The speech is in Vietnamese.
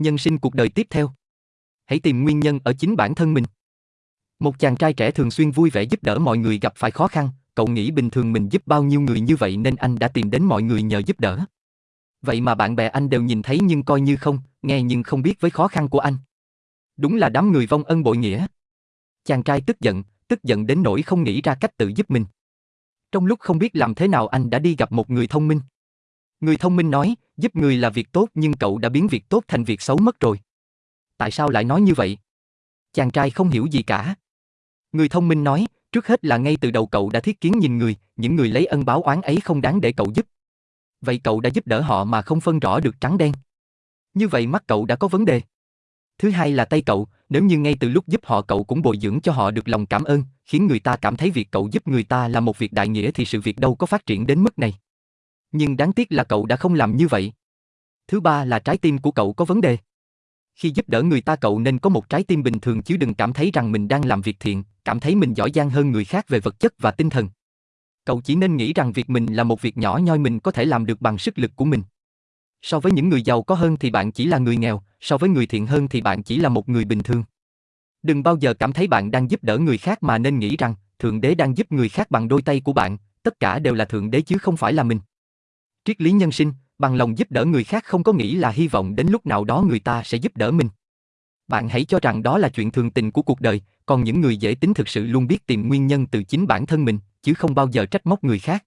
Nhân sinh cuộc đời tiếp theo. Hãy tìm nguyên nhân ở chính bản thân mình. Một chàng trai trẻ thường xuyên vui vẻ giúp đỡ mọi người gặp phải khó khăn, cậu nghĩ bình thường mình giúp bao nhiêu người như vậy nên anh đã tìm đến mọi người nhờ giúp đỡ. Vậy mà bạn bè anh đều nhìn thấy nhưng coi như không, nghe nhưng không biết với khó khăn của anh. Đúng là đám người vong ân bội nghĩa. Chàng trai tức giận, tức giận đến nỗi không nghĩ ra cách tự giúp mình. Trong lúc không biết làm thế nào anh đã đi gặp một người thông minh. Người thông minh nói, giúp người là việc tốt nhưng cậu đã biến việc tốt thành việc xấu mất rồi. Tại sao lại nói như vậy? Chàng trai không hiểu gì cả. Người thông minh nói, trước hết là ngay từ đầu cậu đã thiết kiến nhìn người, những người lấy ân báo oán ấy không đáng để cậu giúp. Vậy cậu đã giúp đỡ họ mà không phân rõ được trắng đen. Như vậy mắt cậu đã có vấn đề. Thứ hai là tay cậu, nếu như ngay từ lúc giúp họ cậu cũng bồi dưỡng cho họ được lòng cảm ơn, khiến người ta cảm thấy việc cậu giúp người ta là một việc đại nghĩa thì sự việc đâu có phát triển đến mức này. Nhưng đáng tiếc là cậu đã không làm như vậy. Thứ ba là trái tim của cậu có vấn đề. Khi giúp đỡ người ta cậu nên có một trái tim bình thường chứ đừng cảm thấy rằng mình đang làm việc thiện, cảm thấy mình giỏi giang hơn người khác về vật chất và tinh thần. Cậu chỉ nên nghĩ rằng việc mình là một việc nhỏ nhoi mình có thể làm được bằng sức lực của mình. So với những người giàu có hơn thì bạn chỉ là người nghèo, so với người thiện hơn thì bạn chỉ là một người bình thường. Đừng bao giờ cảm thấy bạn đang giúp đỡ người khác mà nên nghĩ rằng Thượng Đế đang giúp người khác bằng đôi tay của bạn, tất cả đều là Thượng Đế chứ không phải là mình. Triết lý nhân sinh, bằng lòng giúp đỡ người khác không có nghĩ là hy vọng đến lúc nào đó người ta sẽ giúp đỡ mình. Bạn hãy cho rằng đó là chuyện thường tình của cuộc đời, còn những người dễ tính thực sự luôn biết tìm nguyên nhân từ chính bản thân mình, chứ không bao giờ trách móc người khác.